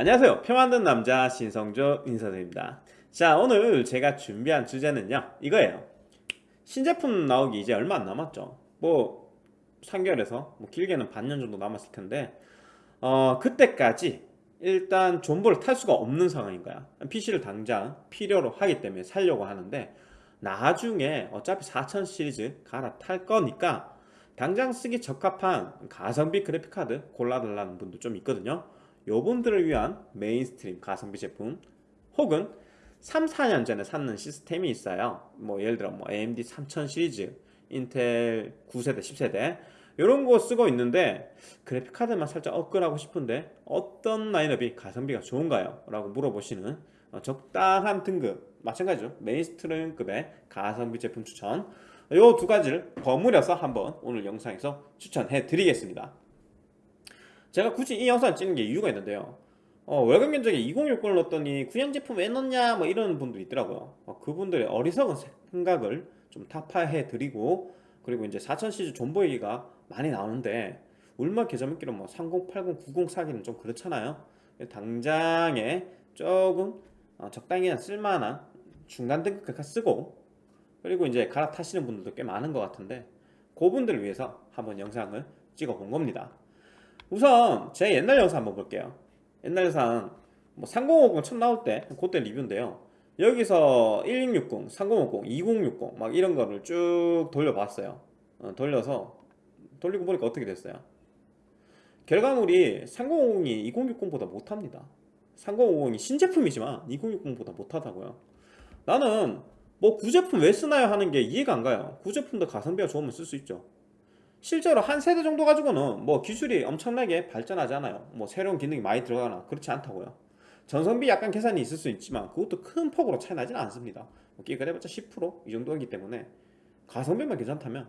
안녕하세요. 표 만든 남자 신성조 인사드립니다. 자 오늘 제가 준비한 주제는요 이거예요. 신제품 나오기 이제 얼마 안 남았죠. 뭐 3개월에서 뭐 길게는 반년 정도 남았을 텐데 어 그때까지 일단 존버를 탈 수가 없는 상황인 거야. PC를 당장 필요로 하기 때문에 살려고 하는데 나중에 어차피 4000 시리즈 갈아탈 거니까 당장 쓰기 적합한 가성비 그래픽카드 골라달라는 분도 좀 있거든요 요분들을 위한 mainstream 가성비 제품 혹은 3, 4년 전에 샀는 시스템이 있어요. 뭐 예를 들어 뭐 AMD 3000 시리즈 인텔 9세대 10세대 이런 거 쓰고 있는데 그래픽카드만 살짝 업글하고 싶은데 어떤 라인업이 가성비가 좋은가요? 라고 물어보시는 어, 적당한 등급 마찬가지죠. mainstream급의 가성비 제품 추천. 요 두 가지를 버무려서 한번 오늘 영상에서 추천해 드리겠습니다 제가 굳이 이 영상을 찍는 게 이유가 있는데요. 어, 월급 면적에 2060을 넣었더니 구형 제품 왜 넣냐 뭐 이런 분도 있더라고요. 어, 그분들의 어리석은 생각을 좀 타파해 드리고 그리고 이제 4000 시리즈 존버 얘기가 많이 나오는데 울마 계좌먹기로 뭐 3080, 90 사기는 좀 그렇잖아요. 당장에 조금 어, 적당히 쓸만한 중간 등급 쓰고 그리고 이제 갈아타시는 분들도 꽤 많은 것 같은데 그분들을 위해서 한번 영상을 찍어 본 겁니다 우선 제 옛날 영상 한번 볼게요. 옛날 영상 뭐 3050 처음 나올 때 그때 리뷰인데요. 여기서 1660, 3050, 2060 막 이런 거를 쭉 돌려봤어요. 어, 돌려서 돌리고 보니까 어떻게 됐어요? 결과물이 3050이 2060보다 못합니다. 3050이 신제품이지만 2060보다 못하다고요. 나는 뭐 구제품 왜 쓰나요 하는 게 이해가 안 가요. 구제품도 가성비가 좋으면 쓸 수 있죠 실제로 한 세대 정도 가지고는 뭐 기술이 엄청나게 발전하지 않아요. 뭐 새로운 기능이 많이 들어가나 그렇지 않다고요. 전성비 약간 계산이 있을 수 있지만 그것도 큰 폭으로 차이 나지는 않습니다. 뭐 그래봤자 10%이 정도이기 때문에 가성비만 괜찮다면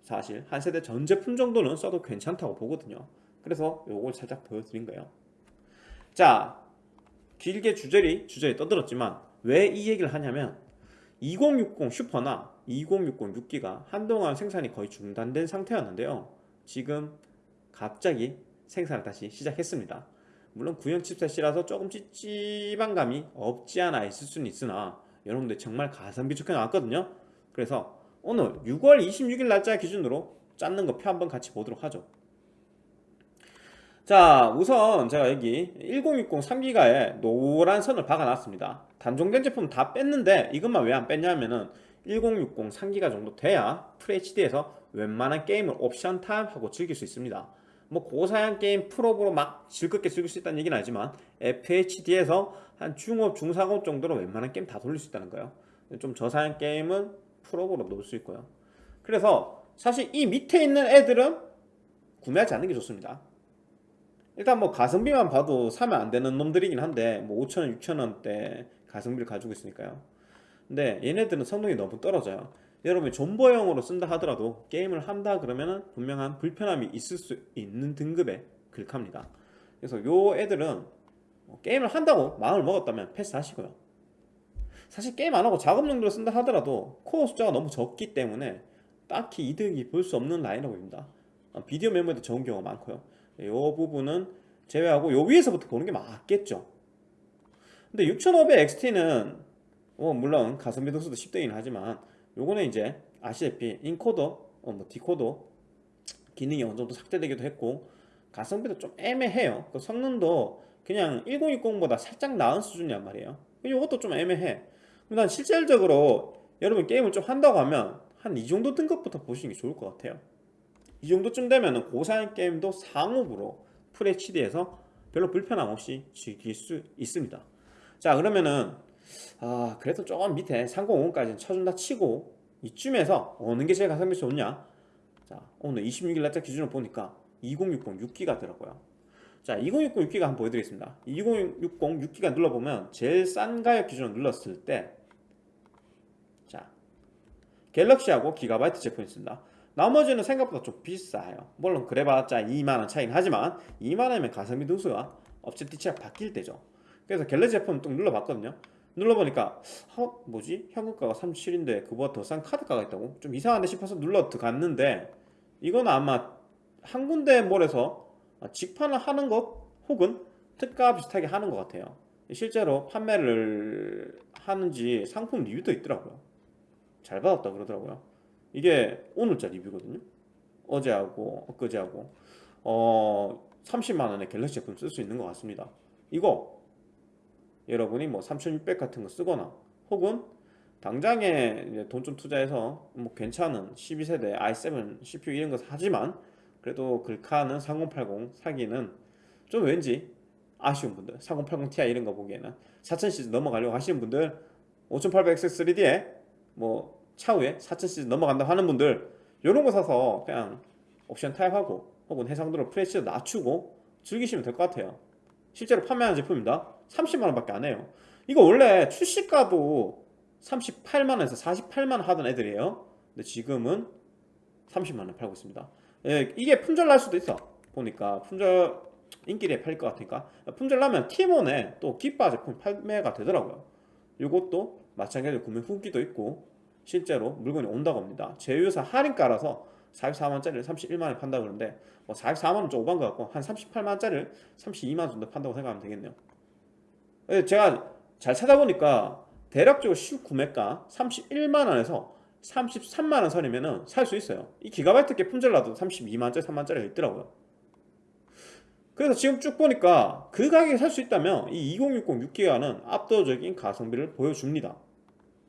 사실 한 세대 전 제품 정도는 써도 괜찮다고 보거든요. 그래서 요걸 살짝 보여드린 거예요. 자 길게 주저리 주저리 떠들었지만 왜 이 얘기를 하냐면 2060 슈퍼나 2060 6기가 한동안 생산이 거의 중단된 상태였는데요. 지금 갑자기 생산을 다시 시작했습니다. 물론 구형 칩셋이라서 조금 찝찝한 감이 없지 않아 있을 수는 있으나 여러분들 정말 가성비 좋게 나왔거든요. 그래서 오늘 6월 26일 날짜 기준으로 짰는 거 표 한번 같이 보도록 하죠 자 우선 제가 여기 1060 3기가에 노란 선을 박아놨습니다. 단종된 제품 다 뺐는데 이것만 왜 안 뺐냐면은 1060 3기가 정도 돼야 FHD에서 웬만한 게임을 옵션 타협하고 즐길 수 있습니다. 뭐 고사양 게임 풀옵으로 막 즐겁게 즐길 수 있다는 얘기는 아니지만 FHD에서 한 중옵 중상옵 정도로 웬만한 게임 다 돌릴 수 있다는 거예요. 좀 저사양 게임은 풀옵으로 넣을 수 있고요. 그래서 사실 이 밑에 있는 애들은 구매하지 않는 게 좋습니다 일단 뭐 가성비만 봐도 사면 안 되는 놈들이긴 한데 뭐 5천원 6천원대 가성비를 가지고 있으니까요. 근데 얘네들은 성능이 너무 떨어져요. 여러분이 존버용으로 쓴다 하더라도 게임을 한다 그러면은 분명한 불편함이 있을 수 있는 등급의 글카입니다. 그래서 요 애들은 뭐 게임을 한다고 마음을 먹었다면 패스하시고요. 사실 게임 안하고 작업 용도로 쓴다 하더라도 코어 숫자가 너무 적기 때문에 딱히 이득이 볼 수 없는 라인업입니다. 어, 비디오 메모리도 적은 경우가 많고요 이 부분은 제외하고 요 위에서부터 보는 게 맞겠죠. 근데 6500XT는 어 물론 가성비 등수도 10대이긴 하지만 요거는 이제 아시다시피 인코더, 어 뭐 디코더 기능이 어느 정도 삭제되기도 했고 가성비도 좀 애매해요. 그 성능도 그냥 1060보다 살짝 나은 수준이란 말이에요. 이것도 좀 애매해. 난 실질적으로 여러분 게임을 좀 한다고 하면 한 이 정도 등급부터 보시는 게 좋을 것 같아요 이 정도쯤 되면 고사양 게임도 상업으로 FHD에서 별로 불편함 없이 즐길 수 있습니다. 자 그러면은 아 그래도 조금 밑에 3050까지는 쳐준다 치고 이쯤에서 어느 게 제일 가성비 좋냐? 자 오늘 26일 날짜 기준으로 보니까 2060 6기가 더라고요. 자 2060 6기가 한번 보여드리겠습니다. 2060 6기가 눌러보면 제일 싼 가격 기준으로 눌렀을 때 자 갤럭시하고 기가바이트 제품이 있습니다 나머지는 생각보다 좀 비싸요 물론 그래봤자 2만원 차이는 하지만 2만원이면 가성비 등수가 업체 티치가 바뀔 때죠 그래서 갤러 제품 뚝 눌러봤거든요 눌러보니까 어? 뭐지? 현금가가 37인데 그보다 더 싼 카드가가 있다고? 좀 이상한데 싶어서 눌러 들어갔는데 이건 아마 한 군데 몰에서 직판을 하는 것 혹은 특가 비슷하게 하는 것 같아요 실제로 판매를 하는지 상품 리뷰도 있더라고요 잘 받았다 그러더라고요 이게 오늘자 리뷰거든요. 어제하고 엊그제하고. 어 30만원의 갤럭시 제품 쓸 수 있는 것 같습니다. 이거 여러분이 뭐 3600 같은 거 쓰거나 혹은 당장에 돈 좀 투자해서 뭐 괜찮은 12세대 i7 CPU 이런 거 사지만 그래도 글카는 3080 사기는 좀 왠지 아쉬운 분들 3080 Ti 이런 거 보기에는 4000시즈 넘어가려고 하시는 분들 5800X3D에 뭐 차후에 4000시즈 넘어간다 하는 분들 이런 거 사서 그냥 옵션 타입하고 혹은 해상도를 프레시를 낮추고 즐기시면 될 것 같아요. 실제로 판매하는 제품입니다. 30만원 밖에 안 해요. 이거 원래 출시가도 38만원에서 48만원 하던 애들이에요. 근데 지금은 30만원 팔고 있습니다. 예, 이게 품절 날 수도 있어. 보니까 품절 인기리에 팔릴 것 같으니까. 품절 나면 티몬에 또 기빠 제품 판매가 되더라고요. 이것도 마찬가지로 구매 후기도 있고 실제로 물건이 온다고 합니다. 제휴사 할인가라서 44만원짜리를 31만원에 판다고 그러는데 뭐 44만원 좀 오반 것 같고 한 38만원짜리를 32만원 정도 판다고 생각하면 되겠네요. 예, 제가 잘 찾아보니까 대략적으로 시구매가 31만원에서 33만원 선이면 살 수 있어요. 이 기가바이트께 품절나도 32만원짜리 3만원짜리가 있더라고요. 그래서 지금 쭉 보니까 그 가격에 살 수 있다면 이 2060 6기가는 압도적인 가성비를 보여줍니다.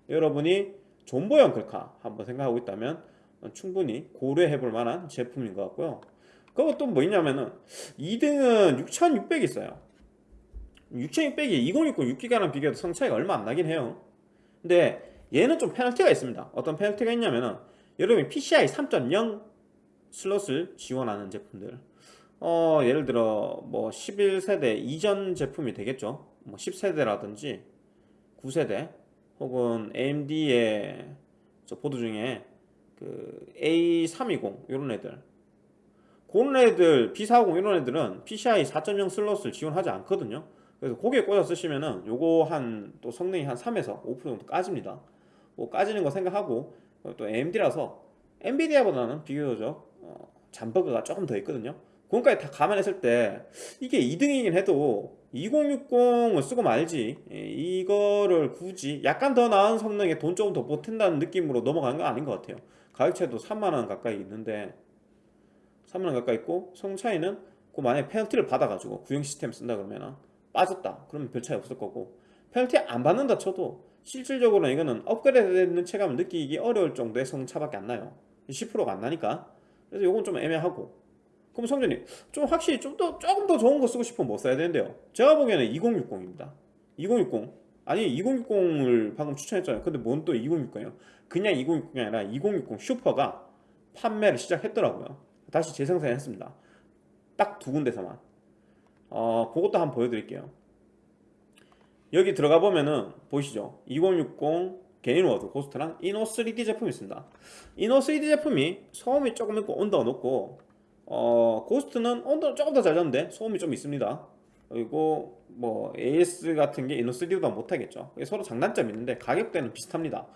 여러분이 존버형 글카 한번 생각하고 있다면 충분히 고려해 볼 만한 제품인 것 같고요. 그리고 또 뭐 있냐면은 2등은 6600이 있어요. 6600이 2060 6기가랑 비교해도 성차이가 얼마 안 나긴 해요. 근데 얘는 좀 페널티가 있습니다. 어떤 페널티가 있냐면은 여러분이 PCI 3.0 슬롯을 지원하는 제품들. 어 예를 들어 뭐 11세대 이전 제품이 되겠죠. 뭐 10세대라든지 9세대 혹은 AMD의 저 보드 중에 그 A320 이런 애들. 그런 애들 B450 이런 애들은 PCI 4.0 슬롯을 지원하지 않거든요. 그래서 거기에 꽂아 쓰시면은 요거 한 또 성능이 한 3에서 5% 정도 까집니다. 뭐 까지는 거 생각하고 또 AMD라서 엔비디아보다는 비교적 어, 잠버그가 조금 더 있거든요. 그것까지 다 감안했을 때 이게 2등이긴 해도 2060을 쓰고 말지. 예, 이거를 굳이 약간 더 나은 성능에 돈 조금 더 보탠다는 느낌으로 넘어가는 건 아닌 것 같아요. 가격차도 3만원 가까이 있는데 3만원 가까이 있고 성능 차이는 그 만약에 페널티를 받아가지고 구형 시스템 쓴다 그러면 빠졌다. 그러면 별 차이 없을 거고. 페널티 안 받는다 쳐도 실질적으로 이거는 업그레이드 되는 체감을 느끼기 어려울 정도의 성차밖에 안 나요. 10%가 안 나니까. 그래서 이건 좀 애매하고 그럼 성전님 좀 확실히 좀 더 조금 더 좋은 거 쓰고 싶으면 뭐 써야 되는데요? 제가 보기에는 2060입니다. 2060 아니 2060을 방금 추천했잖아요. 근데 뭔 또 2060이에요? 그냥 2060이 아니라 2060 슈퍼가 판매를 시작했더라고요. 다시 재생산했습니다. 딱 두 군데서만. 어 그것도 한번 보여드릴게요. 여기 들어가 보면은 보이시죠? 2060 게인워드 고스트랑 이노 3D 제품이 있습니다. 이노 3D 제품이 소음이 조금 있고 온도가 높고 어 고스트는 온도 조금 더 잘 잡는데? 소음이 좀 있습니다. 그리고 뭐 AS 같은 게 이노 3D보다 못하겠죠. 서로 장단점이 있는데 가격대는 비슷합니다.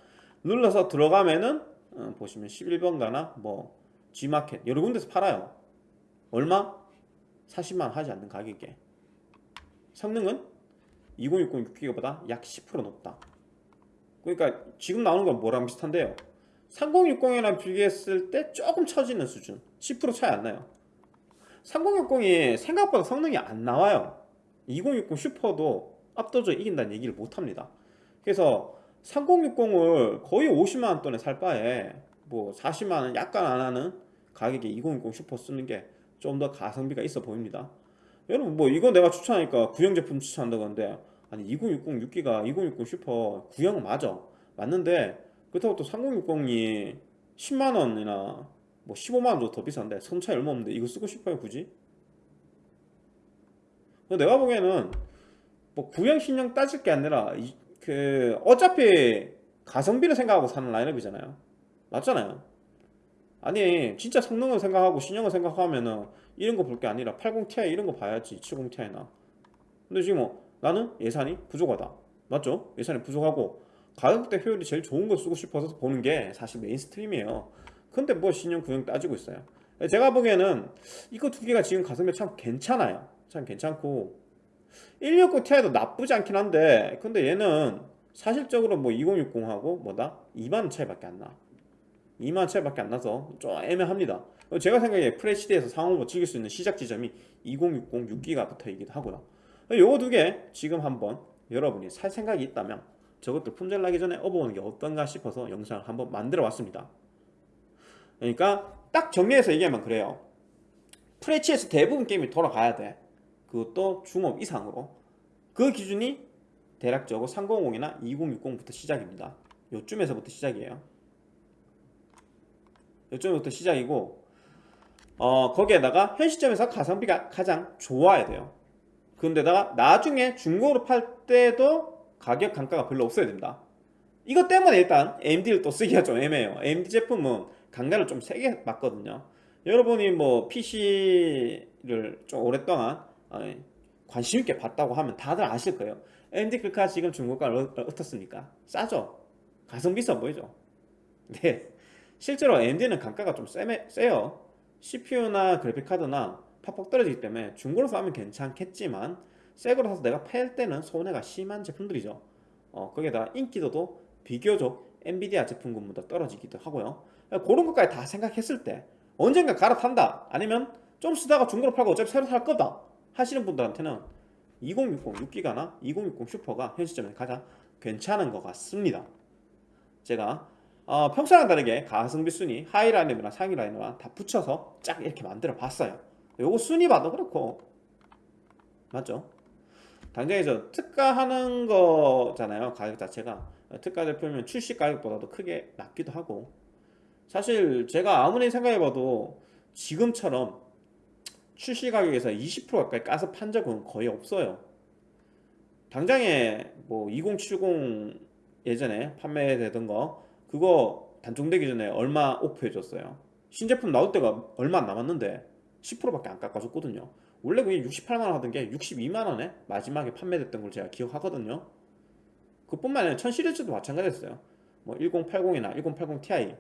눌러서 들어가면은 어, 보시면 11번가나 뭐 G마켓 여러 군데서 팔아요. 얼마? 40만 하지 않는 가격에. 성능은? 2060 6기가보다 약 10% 높다. 그러니까 지금 나오는 건 뭐랑 비슷한데요 3060이랑 비교했을 때 조금 처지는 수준. 10% 차이 안 나요. 3060이 생각보다 성능이 안 나와요. 2060 슈퍼도 압도적으로 이긴다는 얘기를 못합니다. 그래서 3060을 거의 50만원 돈에 살 바에 뭐 40만원 약간 안 하는 가격에 2060 슈퍼 쓰는 게 좀 더 가성비가 있어 보입니다. 여러분 뭐 이거 내가 추천하니까 구형 제품 추천한다고 하는데 아니 2060 6기가 2060 슈퍼 구형 맞아 맞는데 그렇다고 또 3060이 10만원이나 뭐 15만원 정도 더 비싼데? 선 차이 얼마 없는데? 이거 쓰고 싶어요 굳이? 내가 보기에는 뭐 구형 신형 따질 게 아니라 이, 그 어차피 가성비를 생각하고 사는 라인업이잖아요. 맞잖아요. 아니 진짜 성능을 생각하고 신형을 생각하면은 이런 거 볼 게 아니라 80ti 이런 거 봐야지 70ti나. 근데 지금 뭐 나는 예산이 부족하다. 맞죠? 예산이 부족하고 가격대 효율이 제일 좋은 거 쓰고 싶어서 보는 게 사실 mainstream이에요. 근데 뭐 신형 구형 따지고 있어요. 제가 보기에는 이거 두 개가 지금 가성비 참 괜찮아요. 참 괜찮고. 169 Ti도 나쁘지 않긴 한데 근데 얘는 사실적으로 뭐 2060하고 뭐다? 2만원 차이밖에 안나. 2만원 차이밖에 안 나서 좀 애매합니다. 제가 생각에 FHD에서 상업으로 즐길 수 있는 시작 지점이 2060 6기가 붙어있기도 하고요. 요거 두 개 지금 한번 여러분이 살 생각이 있다면 저것들 품절 나기 전에 업어보는 게 어떤가 싶어서 영상을 한번 만들어 왔습니다. 그러니까 딱 정리해서 얘기하면 그래요. FHD에서 대부분 게임이 돌아가야 돼. 그것도 중업 이상으로. 그 기준이 대략적으로 300이나 2060부터 시작입니다. 요쯤에서부터 시작이에요. 요쯤부터 시작이고 어 거기에다가 현 시점에서 가성비가 가장 좋아야 돼요. 그런데다가 나중에 중고로 팔 때도 가격 강가가 별로 없어야 됩니다 이것 때문에 일단 AMD를 또 쓰기가 좀 애매해요 AMD 제품은 강가를 좀 세게 맞거든요 여러분이 뭐 PC를 좀 오랫동안 어, 관심 있게 봤다고 하면 다들 아실 거예요 AMD 글카 지금 중고가 어떻습니까? 싸죠? 가성비 있어 보이죠? 네 실제로 AMD는 강가가 좀 세매, 세요 CPU나 그래픽카드나 팍팍 떨어지기 때문에 중고로 사면 괜찮겠지만 새거로 사서 내가 팔 때는 손해가 심한 제품들이죠. 어, 거기에다가 인기도도 비교적 엔비디아 제품군보다 떨어지기도 하고요. 그런 것까지 다 생각했을 때 언젠가 갈아탄다 아니면 좀 쓰다가 중고로 팔고 어차피 새로 살 거다 하시는 분들한테는 2060 6기가나 2060 슈퍼가 현 시점에 가장 괜찮은 것 같습니다. 제가 어, 평소랑 다르게 가성비 순위 하위 라인이나 상위 라인이나 다 붙여서 쫙 이렇게 만들어 봤어요. 요거 순위 봐도 그렇고. 맞죠? 당장에 저 특가하는 거잖아요 가격 자체가. 특가 제품이면 출시 가격보다도 크게 낮기도 하고. 사실 제가 아무리 생각해봐도 지금처럼 출시 가격에서 20% 가까이 까서 판 적은 거의 없어요. 당장에 뭐 2070 예전에 판매되던 거 그거 단종되기 전에 얼마 오프해줬어요. 신제품 나올 때가 얼마 안 남았는데 10%밖에 안 깎아줬거든요 원래 그게 68만원 하던 게 62만원에 마지막에 판매됐던 걸 제가 기억하거든요. 그뿐만 아니라 1000 시리즈도 마찬가지였어요. 뭐 1080이나 1080 Ti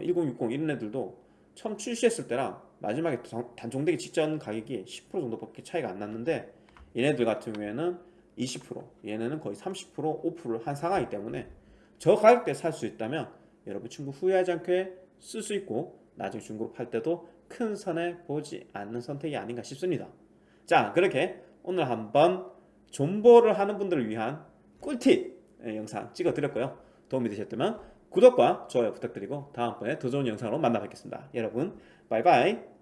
1060 어, 이런 애들도 처음 출시했을 때랑 마지막에 단종되기 직전 가격이 10% 정도밖에 차이가 안 났는데 얘네들 같은 경우에는 20% 얘네는 거의 30% 오프를 한 상황이기 때문에 저 가격대에 살 수 있다면 여러분 충분히 후회하지 않게 쓸 수 있고 나중에 중고로 팔 때도 큰 손해 보지 않는 선택이 아닌가 싶습니다. 자 그렇게 오늘 한번 존버를 하는 분들을 위한 꿀팁 영상 찍어 드렸고요. 도움이 되셨다면 구독과 좋아요 부탁드리고 다음번에 더 좋은 영상으로 만나 뵙겠습니다. 여러분 바이바이